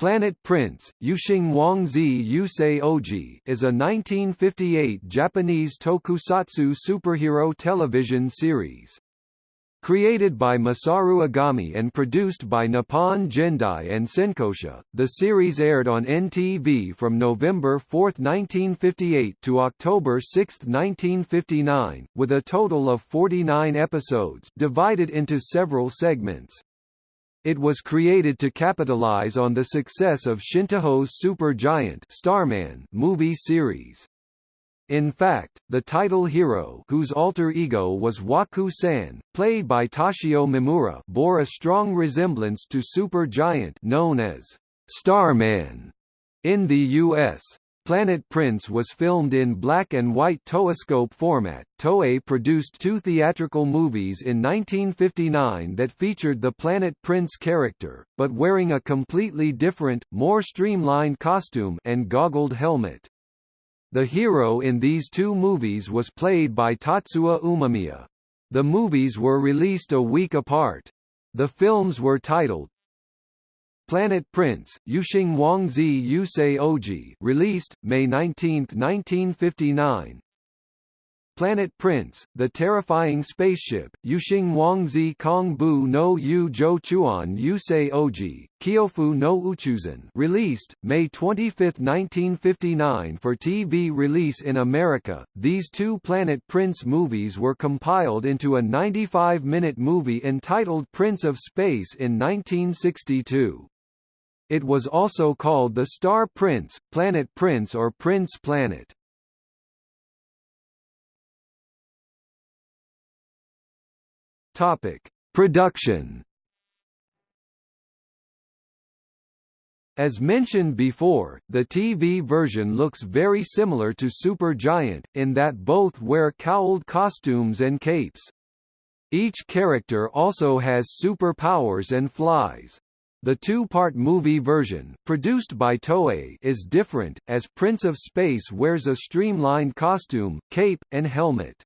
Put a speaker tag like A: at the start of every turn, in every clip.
A: Planet Prince, Yuxing Wangzi Yusei Oji is a 1958 Japanese tokusatsu superhero television series. Created by Masaru Agami and produced by Nippon Gendai and Senkosha, the series aired on NTV from November 4, 1958 to October 6, 1959, with a total of 49 episodes divided into several segments. It was created to capitalize on the success of Shintoho's Super Giant Starman movie series. In fact, the title hero whose alter ego was Waku-san, played by Toshio Mimura bore a strong resemblance to Super Giant known as Starman in the U.S. Planet Prince was filmed in black and white Toeiscope format. Toei produced two theatrical movies in 1959 that featured the Planet Prince character, but wearing a completely different, more streamlined costume and goggled helmet. The hero in these two movies was played by Tatsuya Umemiya. The movies were released a week apart. The films were titled Planet Prince, Yuxing Wangzi Yusei Oji released, May 19, 1959 Planet Prince, The Terrifying Spaceship, Yuxing Wangzi Kong Bu no Yu Zhou Chuan Yusei Oji, Kyofu no Uchuzan released, May 25, 1959 for TV release in America. These two Planet Prince movies were compiled into a 95-minute movie entitled Prince of Space in 1962. It was also called the Star Prince, Planet Prince or Prince Planet. Topic: Production. As mentioned before, the TV version looks very similar to Super Giant, in that both wear cowled costumes and capes. Each character also has superpowers and flies. The two-part movie version, produced by Toei, is different, as Prince of Space wears a streamlined costume, cape, and helmet.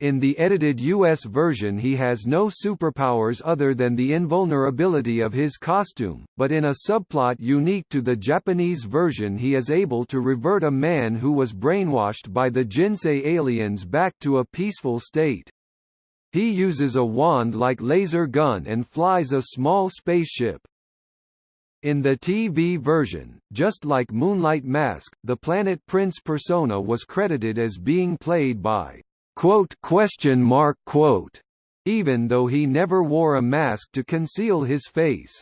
A: In the edited US version he has no superpowers other than the invulnerability of his costume, but in a subplot unique to the Japanese version he is able to revert a man who was brainwashed by the Jinsei aliens back to a peaceful state. He uses a wand-like laser gun and flies a small spaceship. In the TV version, just like Moonlight Mask, the Planet Prince persona was credited as being played by quote question mark quote even though he never wore a mask to conceal his face.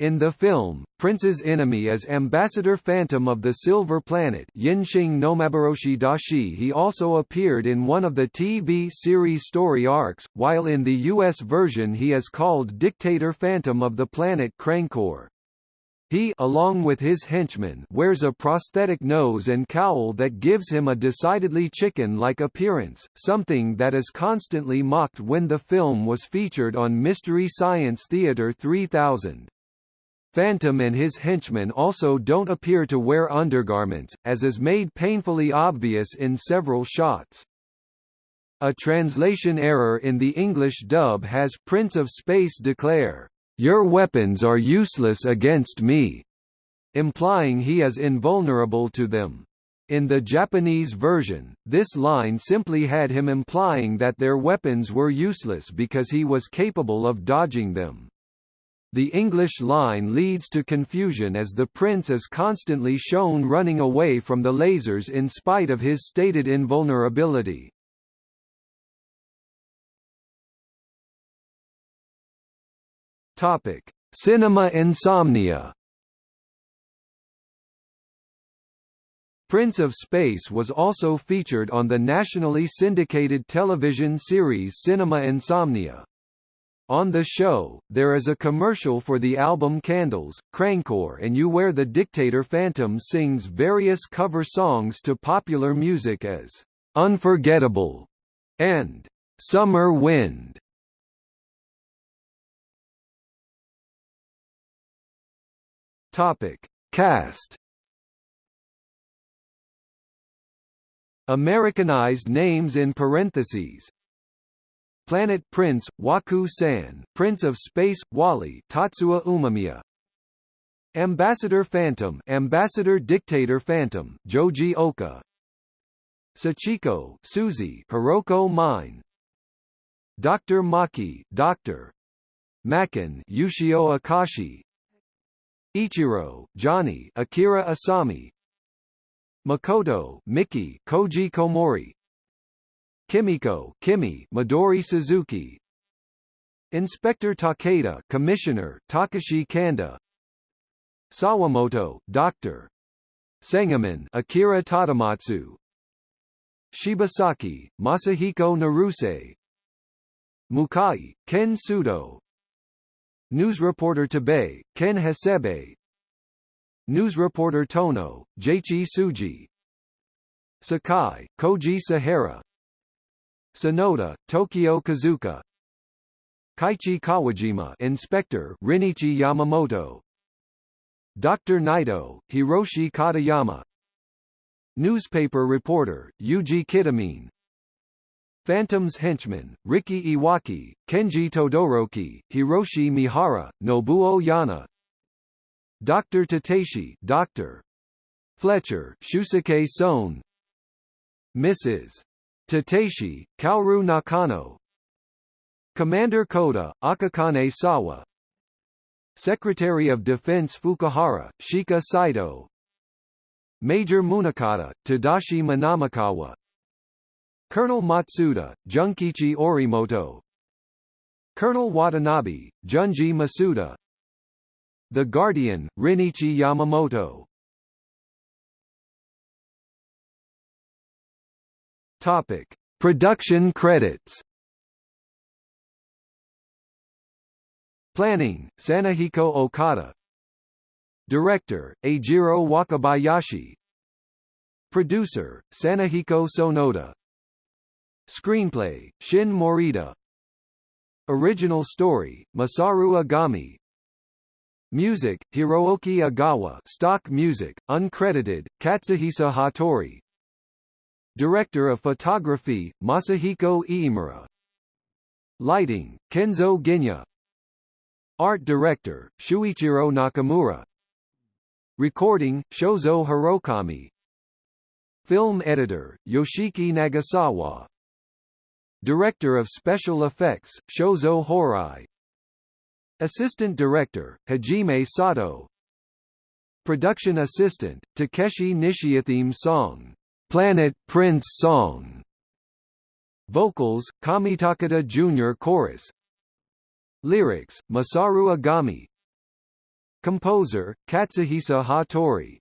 A: In the film, Prince's enemy is Ambassador Phantom of the Silver Planet Yinxing Nomabaroshi Dashi he also appeared in one of the TV series story arcs, while in the US version he is called Dictator Phantom of the planet Krankor. He along with his henchmen wears a prosthetic nose and cowl that gives him a decidedly chicken-like appearance, something that is constantly mocked when the film was featured on Mystery Science Theater 3000. Phantom and his henchmen also don't appear to wear undergarments, as is made painfully obvious in several shots. A translation error in the English dub has Prince of Space declare, "'Your weapons are useless against me' implying he is invulnerable to them. In the Japanese version, this line simply had him implying that their weapons were useless because he was capable of dodging them. The English line leads to confusion as the prince is constantly shown running away from the lasers in spite of his stated invulnerability. Topic: Cinema insomnia. Prince of Space was also featured on the nationally syndicated television series Cinema Insomnia. On the show, there is a commercial for the album Candles, Krankor and you where the dictator Phantom sings various cover songs to popular music as "'Unforgettable' and "'Summer Wind'. Topic. Cast Americanized names in parentheses Planet Prince, Waku San, Prince of Space, Wally Tatsuya Umemiya Ambassador Phantom Ambassador Dictator Phantom Joji Oka. Sachiko Susie Hiroko Mine. Dr. Maki Dr. Makin Yushio Akashi. Ichiro Johnny Akira Asami. Makoto Miki Koji Komori Kimiko Kimi Midori Suzuki. Inspector Takeda Commissioner Takashi Kanda. Sawamoto Dr. Sangaman Akira Tadamatsu. Shibasaki Masahiko Naruse. Mukai Ken Sudo. News reporter Tabe Ken Hasebe. News reporter Tono Jeichi Suji. Sakai Koji Sahara Sonoda Tokyo Kazuka Kaichi Kawajima Inspector Rinichi Yamamoto Dr. Naito Hiroshi Katayama Newspaper reporter Yuji Kitamine Phantom's henchman, Riki Iwaki, Kenji Todoroki, Hiroshi Mihara, Nobuo Yana Dr. Tateshi Dr. Fletcher Shusuke Son Mrs. Tateshi, Kaoru Nakano. Commander Koda, Akakane Sawa. Secretary of Defense Fukuhara, Shika Saito. Major Munakata, Tadashi Manamakawa. Colonel Matsuda, Junkichi Orimoto. Colonel Watanabe, Junji Masuda. The Guardian, Rinichi Yamamoto Topic. Production credits. Planning, Sanahiko Okada. Director, Ajiro Wakabayashi. Producer, Sanahiko Sonoda. Screenplay, Shin Morita. Original story, Masaru Agami. Music, Hirooki Agawa. Stock music, uncredited, Katsuhisa Hattori Director of Photography, Masahiko Iimura. Lighting, Kenzo Genya Art Director, Shuichiro Nakamura. Recording, Shozo Hirokami. Film Editor, Yoshiki Nagasawa. Director of Special Effects, Shozo Horai. Assistant Director, Hajime Sato. Production Assistant, Takeshi Nishiatheme Song Planet Prince Song. Vocals, Kamitakata Jr. Chorus. Lyrics, Masaru Agami. Composer, Katsuhisa Hattori